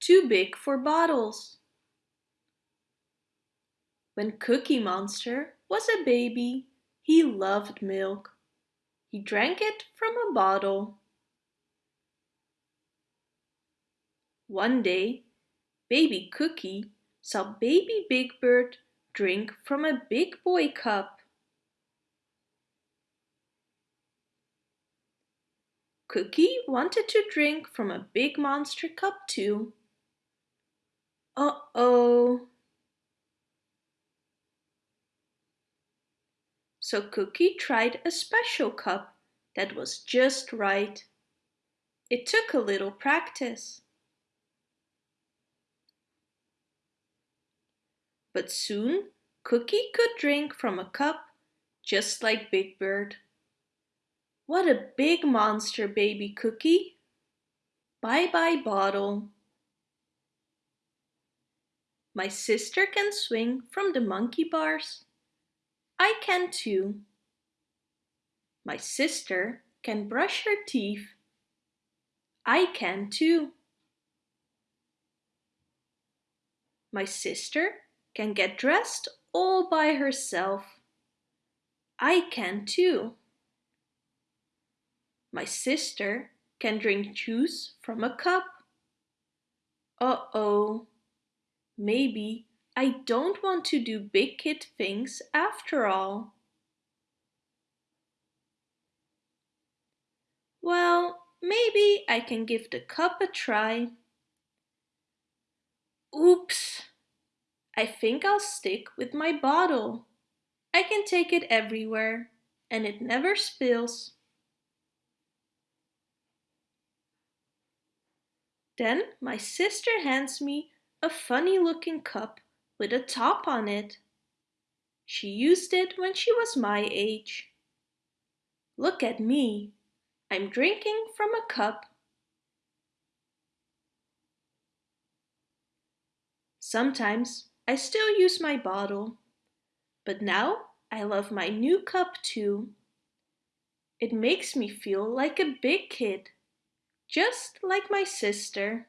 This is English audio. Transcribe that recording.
too big for bottles. When Cookie Monster was a baby, he loved milk. He drank it from a bottle. One day, baby Cookie saw baby Big Bird drink from a big boy cup. Cookie wanted to drink from a big monster cup too. Uh-oh. So Cookie tried a special cup that was just right. It took a little practice. But soon Cookie could drink from a cup just like Big Bird. What a big monster, baby Cookie. Bye-bye bottle. My sister can swing from the monkey bars. I can too. My sister can brush her teeth. I can too. My sister can get dressed all by herself. I can too. My sister can drink juice from a cup. Uh-oh, maybe I don't want to do big kid things after all. Well, maybe I can give the cup a try. Oops! I think I'll stick with my bottle. I can take it everywhere and it never spills. Then my sister hands me a funny looking cup with a top on it. She used it when she was my age. Look at me. I'm drinking from a cup. Sometimes I still use my bottle, but now I love my new cup too. It makes me feel like a big kid, just like my sister.